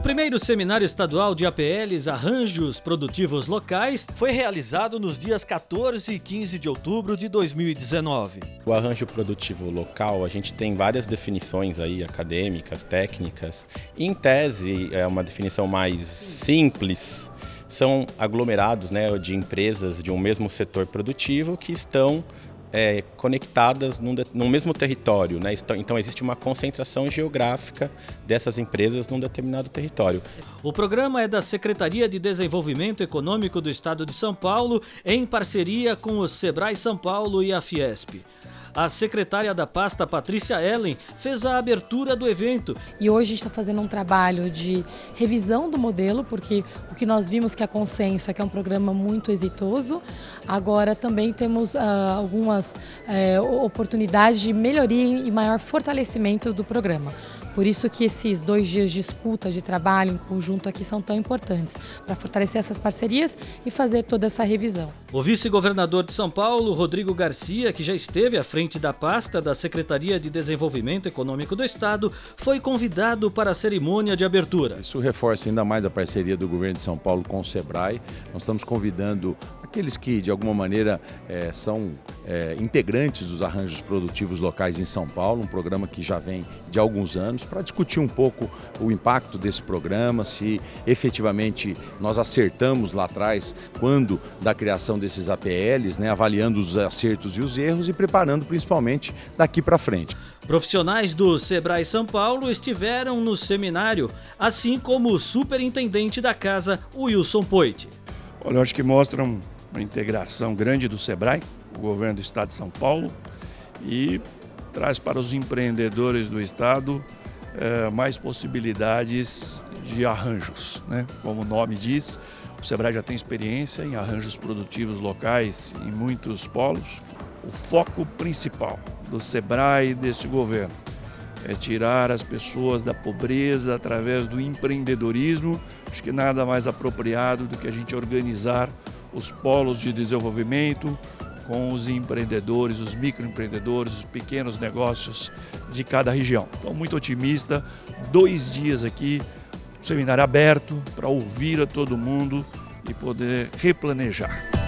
O primeiro seminário estadual de APLs Arranjos Produtivos Locais foi realizado nos dias 14 e 15 de outubro de 2019. O arranjo produtivo local, a gente tem várias definições aí acadêmicas, técnicas. Em tese, é uma definição mais simples, são aglomerados né, de empresas de um mesmo setor produtivo que estão é, conectadas num, num, mesmo território. Né? Então existe uma concentração geográfica dessas empresas num determinado território. O programa é da Secretaria de Desenvolvimento Econômico do Estado de São Paulo, em parceria com o Sebrae São Paulo e a Fiesp. A secretária da pasta, Patrícia Ellen, fez a abertura do evento. E hoje a gente está fazendo um trabalho de revisão do modelo, porque o que nós vimos que é consenso é que é um programa muito exitoso. Agora também temos uh, algumas uh, oportunidades de melhoria e maior fortalecimento do programa. Por isso que esses dois dias de escuta, de trabalho em conjunto aqui são tão importantes, para fortalecer essas parcerias e fazer toda essa revisão. O vice-governador de São Paulo, Rodrigo Garcia, que já esteve à frente da pasta da Secretaria de Desenvolvimento Econômico do Estado, foi convidado para a cerimônia de abertura. Isso reforça ainda mais a parceria do governo de São Paulo com o SEBRAE. Nós estamos convidando aqueles que, de alguma maneira, é, são é, integrantes dos arranjos produtivos locais em São Paulo, um programa que já vem de alguns anos, para discutir um pouco o impacto desse programa, se efetivamente nós acertamos lá atrás, quando da criação desses APLs, né, avaliando os acertos e os erros e preparando principalmente daqui para frente. Profissionais do Sebrae São Paulo estiveram no seminário, assim como o superintendente da casa, Wilson Poit. Olha, eu acho que mostram uma integração grande do SEBRAE, o governo do estado de São Paulo, e traz para os empreendedores do estado é, mais possibilidades de arranjos. Né? Como o nome diz, o SEBRAE já tem experiência em arranjos produtivos locais em muitos polos. O foco principal do SEBRAE e desse governo é tirar as pessoas da pobreza através do empreendedorismo. Acho que nada mais apropriado do que a gente organizar os polos de desenvolvimento com os empreendedores, os microempreendedores, os pequenos negócios de cada região. Então, muito otimista, dois dias aqui, seminário aberto para ouvir a todo mundo e poder replanejar.